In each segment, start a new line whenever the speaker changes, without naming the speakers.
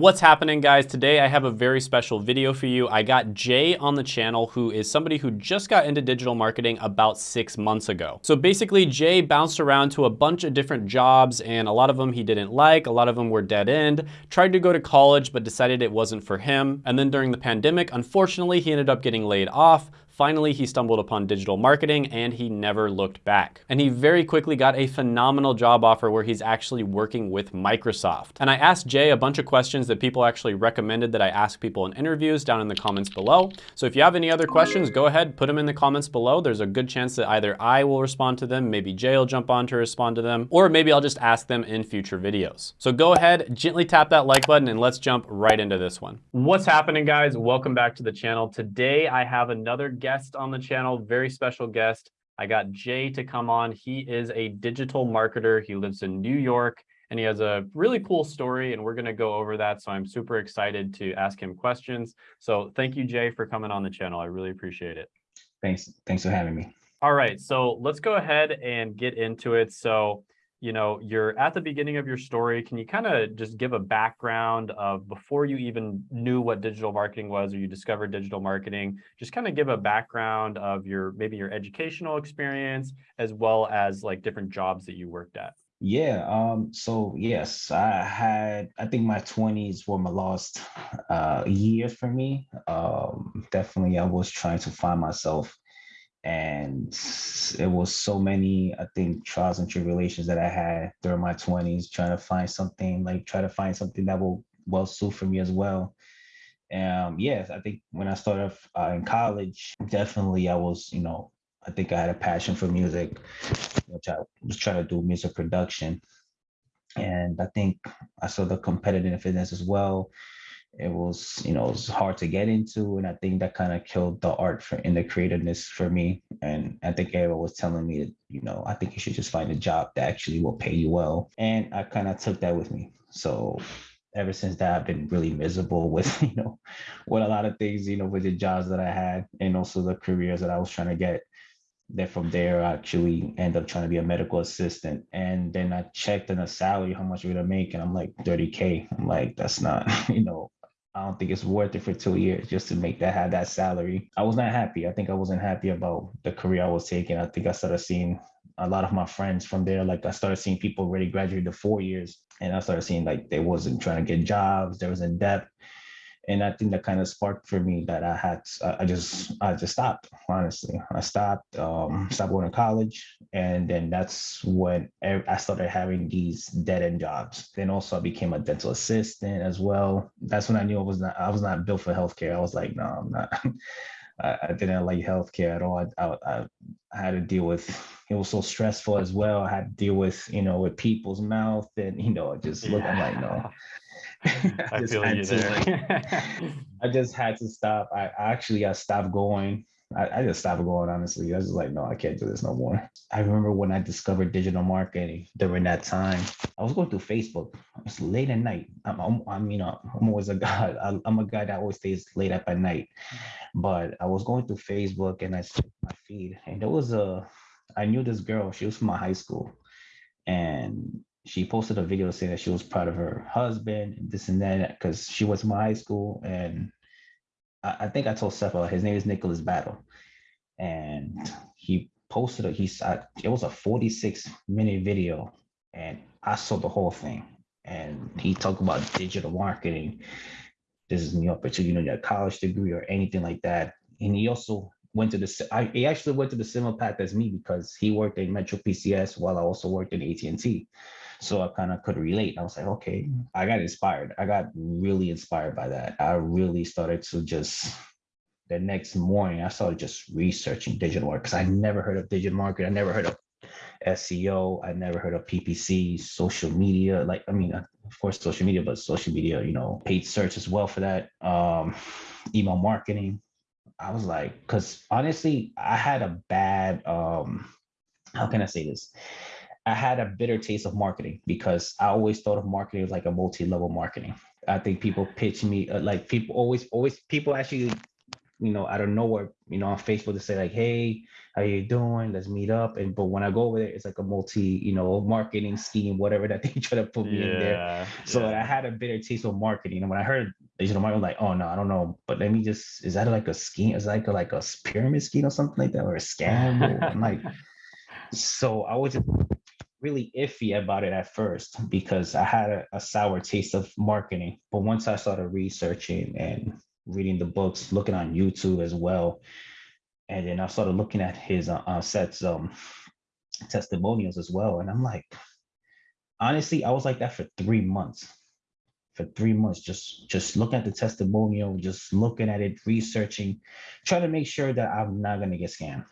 What's happening guys? Today I have a very special video for you. I got Jay on the channel who is somebody who just got into digital marketing about six months ago. So basically Jay bounced around to a bunch of different jobs and a lot of them he didn't like, a lot of them were dead end, tried to go to college but decided it wasn't for him. And then during the pandemic, unfortunately he ended up getting laid off, Finally, he stumbled upon digital marketing and he never looked back. And he very quickly got a phenomenal job offer where he's actually working with Microsoft. And I asked Jay a bunch of questions that people actually recommended that I ask people in interviews down in the comments below. So if you have any other questions, go ahead, put them in the comments below. There's a good chance that either I will respond to them, maybe Jay will jump on to respond to them, or maybe I'll just ask them in future videos. So go ahead, gently tap that like button and let's jump right into this one. What's happening guys? Welcome back to the channel. Today I have another guest guest on the channel, very special guest. I got Jay to come on. He is a digital marketer. He lives in New York and he has a really cool story and we're going to go over that. So I'm super excited to ask him questions. So thank you, Jay, for coming on the channel. I really appreciate it.
Thanks. Thanks for having me.
All right. So let's go ahead and get into it. So you know, you're at the beginning of your story. Can you kind of just give a background of before you even knew what digital marketing was or you discovered digital marketing, just kind of give a background of your maybe your educational experience as well as like different jobs that you worked at?
Yeah, um, so yes, I had, I think my 20s were my lost uh, year for me. Um, definitely, I was trying to find myself and it was so many i think trials and tribulations that i had during my 20s trying to find something like try to find something that will well suit for me as well. Um yes i think when i started uh, in college definitely i was you know i think i had a passion for music which i was trying to do music production. And i think i saw the competitiveness as well it was you know it was hard to get into and i think that kind of killed the art for in the creativeness for me. And i think Ava was telling me you know i think you should just find a job that actually will pay you well. And i kind of took that with me. So ever since that i've been really miserable with you know with a lot of things you know with the jobs that i had and also the careers that i was trying to get. Then from there I actually end up trying to be a medical assistant and then i checked in a salary how much we're gonna make and i'm like 30k i'm like that's not you know I don't think it's worth it for two years just to make that have that salary. I was not happy. I think I wasn't happy about the career I was taking. I think I started seeing a lot of my friends from there. Like I started seeing people already graduated to four years, and I started seeing like they wasn't trying to get jobs. There was in debt, and I think that kind of sparked for me that I had I just I just stopped honestly. I stopped um stopped going to college and then that's when I started having these dead end jobs. Then also I became a dental assistant as well. That's when I knew I was not I was not built for healthcare. I was like no I'm not. I, didn't like healthcare at all. I, I, I had to deal with it was so stressful as well. I had to deal with you know with people's mouth and you know just look yeah. Like no I, feel you there. I just had to stop. I actually I stopped going. I, I, just stopped going, honestly. I was just like, no, I can't do this no more. I remember when I discovered digital marketing during that time, I was going through Facebook. It was late at night. I'm, I'm, I mean, I'm always a guy. I, I'm a guy that always stays late up at night. But I was going through Facebook and I my feed, and there was a, I knew this girl. She was from my high school. And she posted a video saying that she was proud of her husband and this and that because she to my high school and I, I think I told Seth his name is Nicholas Battle. And he posted a he it was a 46 minute video and I saw the whole thing. And he talked about digital marketing. This is new opportunity you know your college degree or anything like that. And he also went to the I, he actually went to the similar path as me because he worked in Metro PCS while I also worked in AT&T so I kind of could relate. I was like, okay, I got inspired. I got really inspired by that. I really started to just the next morning, I started just researching digital marketing because I never heard of digital marketing. I never heard of SEO. I never heard of PPC, social media. Like, I mean, of course, social media, but social media, you know, paid search as well for that. Um, email marketing. I was like, because honestly, I had a bad, um, how can I say this? I had a bitter taste of marketing because I always thought of marketing as like a multi-level marketing. I think people pitch me uh, like people always always people actually you know, out of nowhere, you know, on Facebook to say like, hey, how you doing? Let's meet up. And but when I go over there, it's like a multi, you know, marketing scheme, whatever that they try to put me in there. So
yeah.
I had a bitter taste of marketing. And when I heard digital marketing, I'm like, oh no, I don't know. But let me just, is that like a scheme? Is that like a, like a pyramid scheme or something like that, or a scam? I'm like, so I was just really iffy about it at first because I had a, a sour taste of marketing. But once I started researching and reading the books, looking on YouTube as well, and then I started looking at his uh, uh, Seth's um testimonials as well, and I'm like, honestly, I was like that for three months. For three months, just just looking at the testimonial, just looking at it, researching, trying to make sure that I'm not gonna get scammed.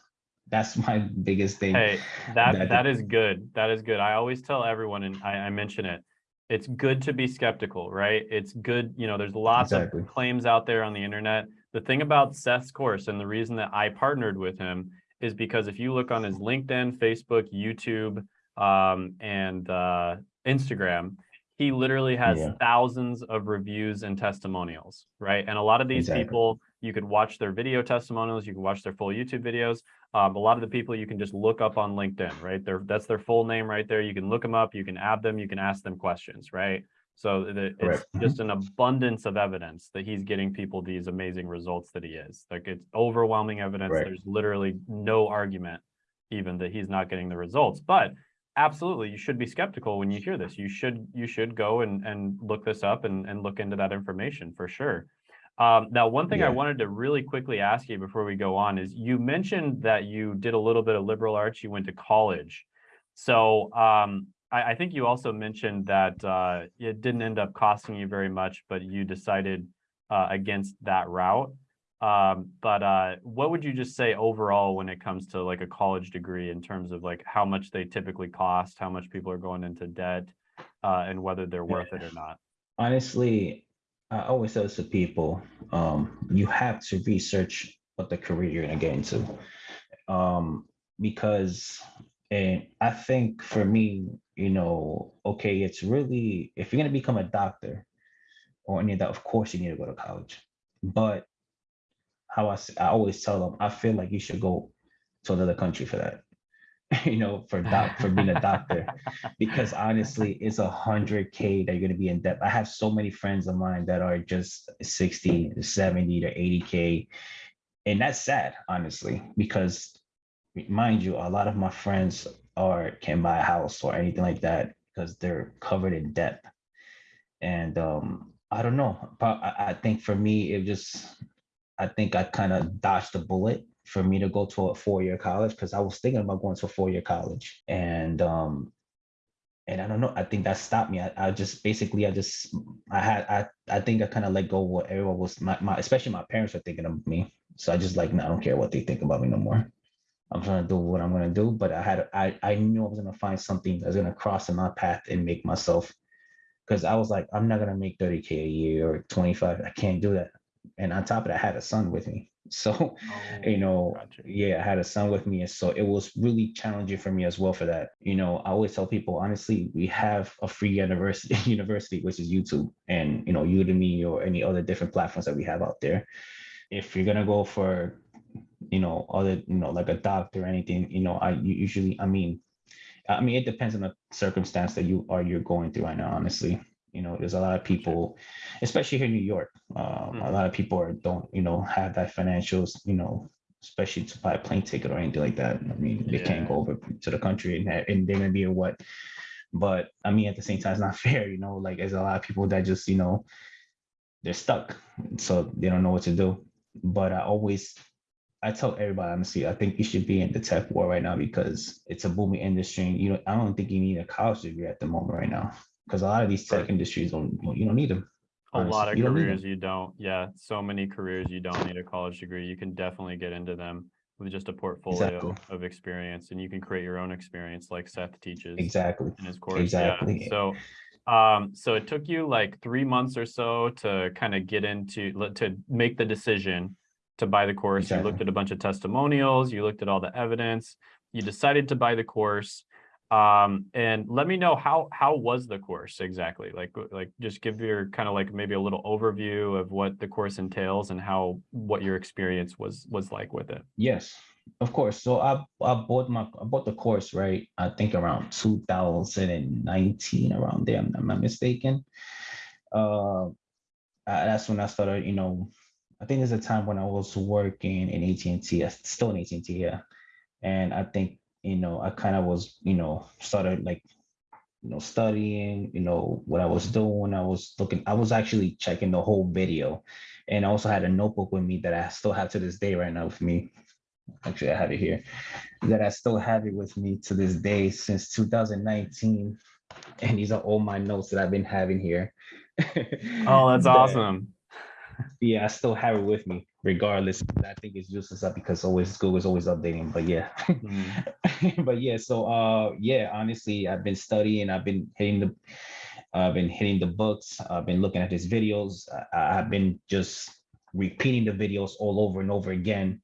That's my biggest thing.
Hey, that
that-
that is good. That is good. I always tell everyone, and I, I mention it. It's good to be skeptical, right? It's good. You know, there's lots
Exactly.
of claims out there on the internet. The thing about Seth's course, and the reason that I partnered with him, is because if you look on his LinkedIn, Facebook, YouTube, um, and uh, Instagram, he literally has
Yeah.
thousands of reviews and testimonials, right? And a lot of these
Exactly.
people, you could watch their video testimonials, you can watch their full YouTube videos. Um, a lot of the people you can just look up on LinkedIn, right? They're, that's their full name right there. You can look them up, you can add them, you can ask them questions, right? So the, it's.
Mhm.
just an abundance of evidence that he's getting people these amazing results that he is. Like it's overwhelming evidence.
Right.
There's literally no argument even that he's not getting the results. But absolutely, you should be skeptical when you hear this. You should you should go and and look this up and and look into that information for sure. Um, now, one thing I wanted to really quickly ask you before we go on is you mentioned that you did a little bit of liberal arts, you went to college. So um, I, I think you also mentioned that uh, it didn't end up costing you very much, but you decided uh, against that route. Um, but uh, what would you just say overall when it comes to like a college degree in terms of like how much they typically cost, how much people are going into debt, uh, and whether they're worth it or not?
honestly, I always tell this to people, um, you have to research what the career you're gonna get into. Um, because and I think for me, you know, okay, it's really if you're gonna become a doctor or any of that, of course you need to go to college. But how I, I always tell them, I feel like you should go to another country for that. you know, for doc for being a doctor because honestly, it's a hundred K that you're gonna be in debt. I have so many friends of mine that are just 60, 70 to 80 K. And that's sad, honestly, because mind you, a lot of my friends are can buy a house or anything like that because they're covered in debt. And um, I don't know, but I, I think for me, it just I think I kind of dodged the bullet for me to go to a four-year college because I was thinking about going to a four-year college. And um and I don't know, I think that stopped me. I, I just basically I just I had I I think I kind of let go of what everyone was my, my especially my parents were thinking of me. So I just like no, I don't care what they think about me no more. I'm trying to do what I'm gonna do, but I had I I knew I was gonna find something that's gonna cross in my path and make myself because I was like, I'm not gonna make 30k a year or 25. I can't do that. And on top of that, I had a son with me. So, you oh, know,
Gotcha.
yeah, I had a son with me. And so it was really challenging for me as well for that. You know, I always tell people, honestly, we have a free university, university, which is YouTube and, you know, Udemy or any other different platforms that we have out there. If you're going to go for, you know, other, you know, like a doctor or anything, you know, I usually, I mean, I mean, it depends on the circumstance that you are you're going through right now, honestly. You know, there's a lot of people, especially here in New York. Um, A
Mhm.
lot of people are don't, you know, have that financials, you know, especially to buy a plane ticket or anything like that. I mean, they can't go over to the country and, and they're gonna be a what. But I mean, at the same time, it's not fair, you know, like there's a lot of people that just, you know, they're stuck. So they don't know what to do. But I always I tell everybody honestly, I think you should be in the tech war right now because it's a booming industry. And you know, I don't think you need a college degree at the moment right now because a lot of these tech industries don't you don't need them.
A lot of
You don't
careers you don't. Yeah, so many careers you don't need a college degree. You can definitely get into them with just a portfolio
Exactly.
of experience, and you can create your own experience, like Seth teaches
Exactly.
in his course.
Exactly.
Yeah. So, um, so it took you like three months or so to kind of get into to make the decision to buy the course. You looked at a bunch of testimonials. You looked at all the evidence. You decided to buy the course. Um, and let me know how how was the course exactly? Like like just give your kind of like maybe a little overview of what the course entails and how what your experience was was like with it.
Yes, of course. So I I bought my I bought the course right. I think around 2019, around there. I'm, not mistaken. Uh, that's when I started. You know, I think there's a time when I was working in AT&T. Still in AT&T, yeah. And I think you know I kind of was you know started like you know studying. You know what I was doing. I was looking. I was actually checking the whole video, and I also had a notebook with me that I still have to this day right now with me actually I have it here, that I still have it with me to this day since 2019. And these are all my notes that I've been having here.
oh, that's awesome.
Yeah, I still have it with me, regardless. I think it's useless up because always Google is always updating. But yeah. Mm. but yeah, so uh yeah, honestly, I've been studying, I've been hitting the I've been hitting the books, I've been looking at his videos, I, I've been just repeating the videos all over and over again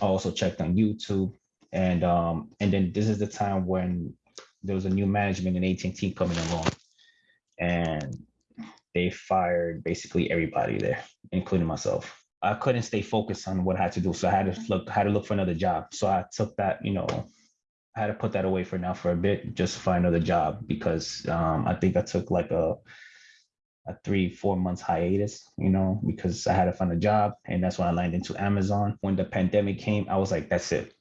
I also checked on YouTube, and um, and then this is the time when there was a new management in AT&T coming along, and they fired basically everybody there, including myself. I couldn't stay focused on what I had to do, so I had to look had to look for another job. So I took that, you know, I had to put that away for now for a bit, just find another job because um, I think I took like a a three, four months hiatus, you know, because I had to find a job. And that's when I landed into Amazon. When the pandemic came, I was like, that's it.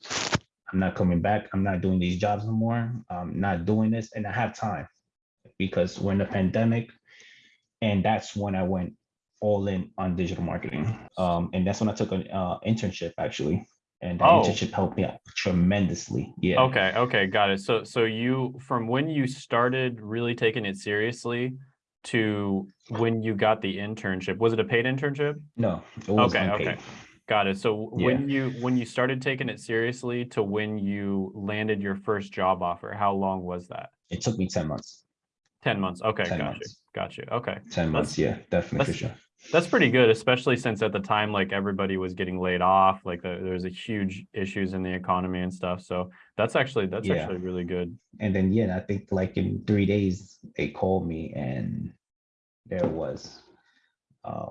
I'm not coming back. I'm not doing these jobs anymore. I'm not doing this. And I have time because we're in the pandemic. And that's when I went all in on digital marketing. Um, and that's when I took an uh, internship actually. And that oh. internship helped me out tremendously. Yeah.
Okay. Okay. Got it. So, so you, from when you started really taking it seriously, to when you got the internship. Was it a paid internship?
No.
okay. Unpaid. Okay. Got it. So yeah. when you when you started taking it seriously to when you landed your first job offer, how long was that?
It took me 10 months.
10 months. Okay. 10 got months. Got you. Okay.
10 months. That's, yeah, definitely for sure.
That's pretty good, especially since at the time, like everybody was getting laid off, like the, there's a huge issues in the economy and stuff. So that's actually, that's yeah. actually really good.
And then, yeah, I think like in three days, they called me and there was, uh,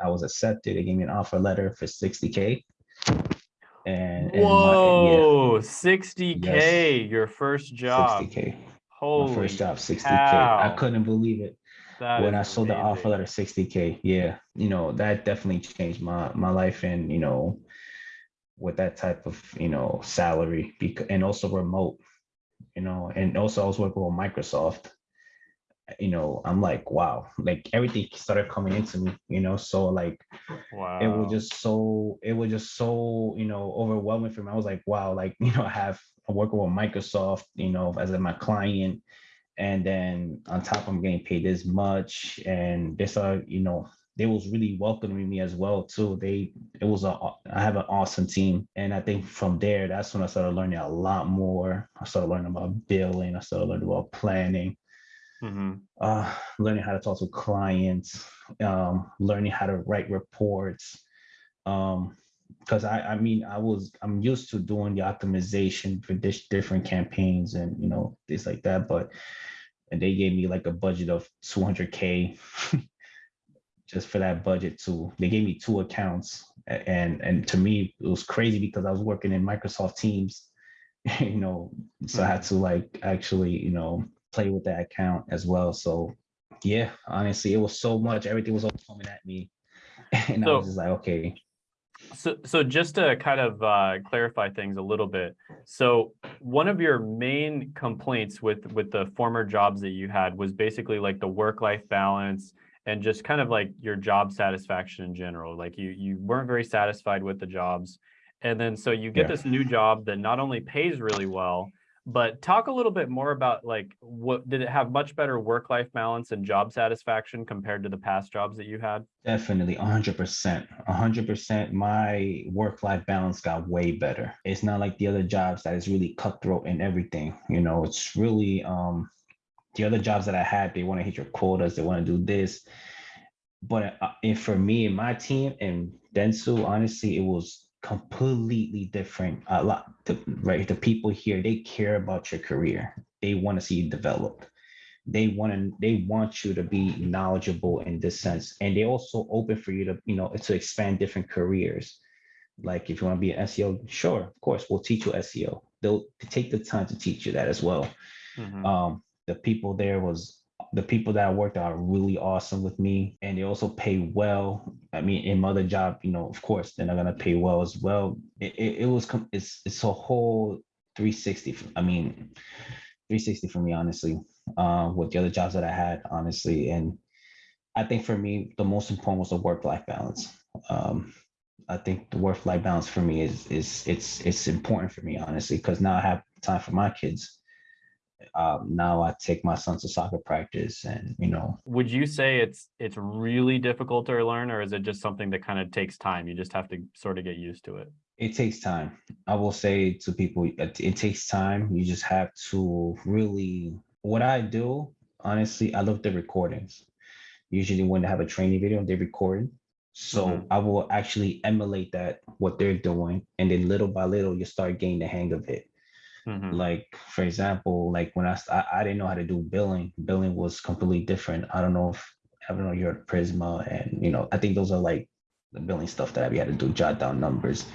I was accepted. They gave me an offer letter for 60K.
And, and Whoa, my, yeah. 60K, yes. your first job. 60K.
Holy my first job, 60K. Cow. I couldn't believe it. That when I saw amazing. the offer letter 60K. Yeah. You know, that definitely changed my, my life. And, you know, with that type of, you know, salary because, and also remote, you know, and also I was working with Microsoft you know, I'm like, wow, like everything started coming into me, you know, so like, wow. it was just so, it was just so, you know, overwhelming for me. I was like, wow, like, you know, I have, I'm working with Microsoft, you know, as my client, and then on top I'm getting paid this much, and they started, you know, they was really welcoming me as well too. They, it was a, I have an awesome team, and I think from there, that's when I started learning a lot more. I started learning about billing. I started learning about planning mm-hmm. uh, learning how to talk to clients, um, learning how to write reports. Um, because I, I mean, I was, I'm used to doing the optimization for this different campaigns and, you know, things like that. But, and they gave me like a budget of 200K just for that budget too. They gave me two accounts and, and to me, it was crazy because I was working in Microsoft Teams, you know, so I had mm-hmm. to like actually, you know, play with that account as well. So yeah, honestly, it was so much. Everything was all coming at me. And so, I was just like, okay.
So, so just to kind of uh, clarify things a little bit. So one of your main complaints with, with the former jobs that you had was basically like the work-life balance and just kind of like your job satisfaction in general. Like you, you weren't very satisfied with the jobs. And then so you get yeah. this new job that not only pays really well, but talk a little bit more about like what did it have much better work-life balance and job satisfaction compared to the past jobs that you had?
Definitely 100% 100% my work-life balance got way better. It's not like the other jobs that is really cutthroat and everything you know it's really um the other jobs that i had they want to hit your quotas they want to do this. But uh, for me and my team and Dentsu, honestly, it was completely different. A lot, the, right? The people here, they care about your career. they want to see you develop. They want to they want you to be knowledgeable in this sense, and they also open for you to you know to expand different careers. Like if you want to be an SEO, sure, of course, we'll teach you SEO. They'll take the time to teach you that as well.
Mhm.
Um, the people there was the people that I worked are really awesome with me, and they also pay well. I mean, in my other job, you know, of course, they're not gonna pay well as well. It, it, it was it's it's a whole 360. I mean, 360 for me, honestly. Uh, with the other jobs that I had, honestly, and I think for me, the most important was the work-life balance. Um, I think the work-life balance for me is is it's it's important for me, honestly, because now I have time for my kids. Um, now I take my son to soccer practice, and you know,
Would you say it's it's really difficult to learn, or is it just something that kind of takes time? You just have to sort of get used to it.
it takes time. I will say to people, it, it takes time. You just have to really. What I do, honestly, I love the recordings. Usually, when they have a training video, they record. So
Mhm.
I will actually emulate that what they're doing, and then little by little, you start getting the hang of it.
Mhm.
Like for example, like when I, I I didn't know how to do billing. Billing was completely different. I don't know if I don't know you're at Prisma, and you know I think those are like the billing stuff that we had to do, jot down numbers.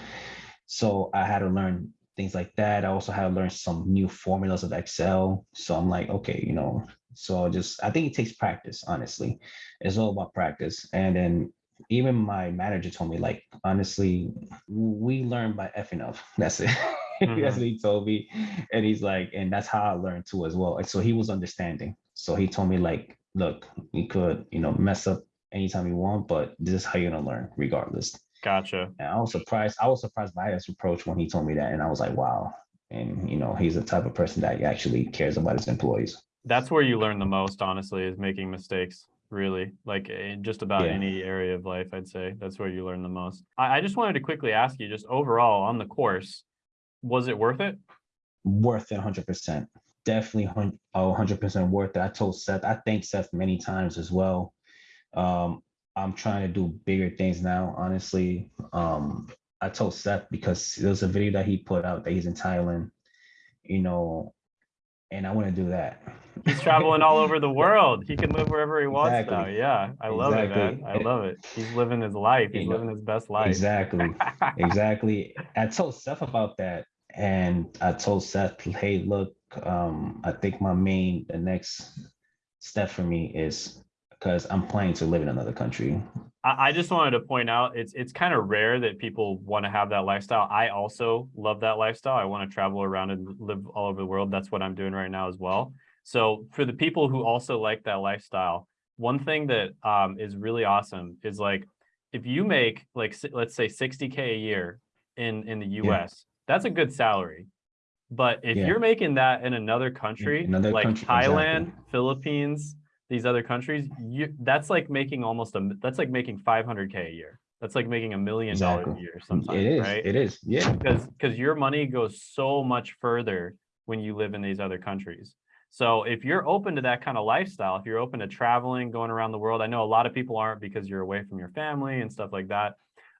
So I had to learn things like that. I also had to learn some new formulas of Excel. So I'm like, okay, you know, so I just I think it takes practice, honestly. It's all about practice. And then even my manager told me, like, honestly, we learn by effing up. That's it. That's
Mhm.
what he told me. And he's like, and that's how I learned too as well. And so he was understanding. So he told me, like, look, you could, you know, mess up anytime you want, but this is how you're gonna learn regardless.
Gotcha.
And I was surprised. I was surprised by his approach when he told me that, and I was like, "Wow!" And you know, he's the type of person that actually cares about his employees.
That's where you learn the most, honestly, is making mistakes. Really, like in just about
Yeah.
any area of life, I'd say that's where you learn the most. I, I just wanted to quickly ask you, just overall on the course, was it worth it?
Worth it, 100. percent Definitely, oh, 100 percent worth it. I told Seth. I thank Seth many times as well. Um, I'm trying to do bigger things now. Honestly, um, I told Seth because there was a video that he put out that he's in Thailand. You know, and I want to do that.
He's traveling all over the world. He can live wherever he wants now. Yeah, I love it, man. I love it. He's living his life. He's living his best life.
Exactly. exactly. I told Seth about that, and I told Seth, "Hey, look, um, I think my main, the next step for me is because I'm planning to live in another country.
I, I just wanted to point out it's it's kind of rare that people want to have that lifestyle. I also love that lifestyle. I want to travel around and live all over the world. That's what I'm doing right now as well. So for the people who also like that lifestyle, one thing that um, is really awesome is like if you make like let's say 60k a year in in the US, that's a good salary. But if
Yeah.
you're making that in another country,
another
like
country,
Thailand,
exactly.
Philippines, these other countries, you that's like making almost a that's like making 500k a year. That's like making a million dollars a year sometimes,
it is.
right?
It is. Yeah.
because because your money goes so much further when you live in these other countries. So if you're open to that kind of lifestyle, if you're open to traveling, going around the world, I know a lot of people aren't because you're away from your family and stuff like that.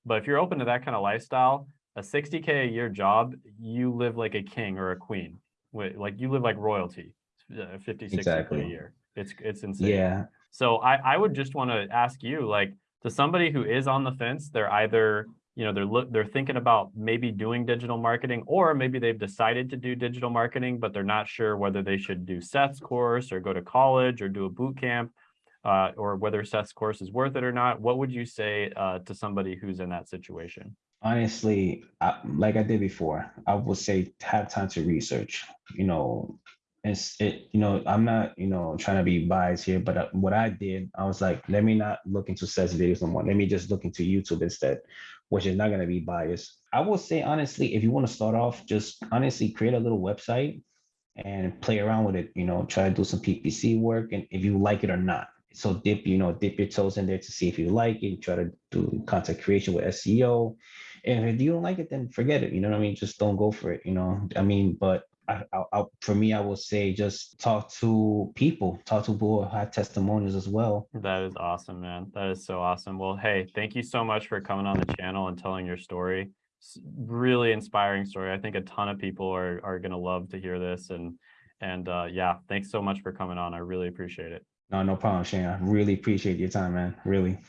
But if you're open to that kind of lifestyle, a 60k a year job, you live like a king or a queen. Like you live like royalty, uh, 50, 60k a
Exactly.
year. It's it's insane.
Yeah.
So I, I would just want to ask you, like, to somebody who is on the fence, they're either, you know, they're look, they're thinking about maybe doing digital marketing, or maybe they've decided to do digital marketing, but they're not sure whether they should do Seth's course or go to college or do a boot camp, uh, or whether Seth's course is worth it or not. What would you say uh, to somebody who's in that situation?
honestly I, like i did before i would say have time to research you know it's it you know i'm not you know trying to be biased here but uh, what i did i was like let me not look into Seth's videos no more let me just look into youtube instead which is not going to be biased i will say honestly if you want to start off just honestly create a little website and play around with it you know try to do some ppc work and if you like it or not so dip you know dip your toes in there to see if you like it try to do content creation with seo and if you don't like it, then forget it. You know what I mean? Just don't go for it. You know, I mean, but I, I, I, for me, I will say just talk to people, talk to people who have testimonials as well.
That is awesome, man. That is so awesome. Well, hey, thank you so much for coming on the channel and telling your story. S- Really inspiring story. I think a ton of people are are gonna love to hear this, and And uh, yeah, thanks so much for coming on. I really appreciate it.
No, no problem, Shane. I really appreciate your time, man. Really.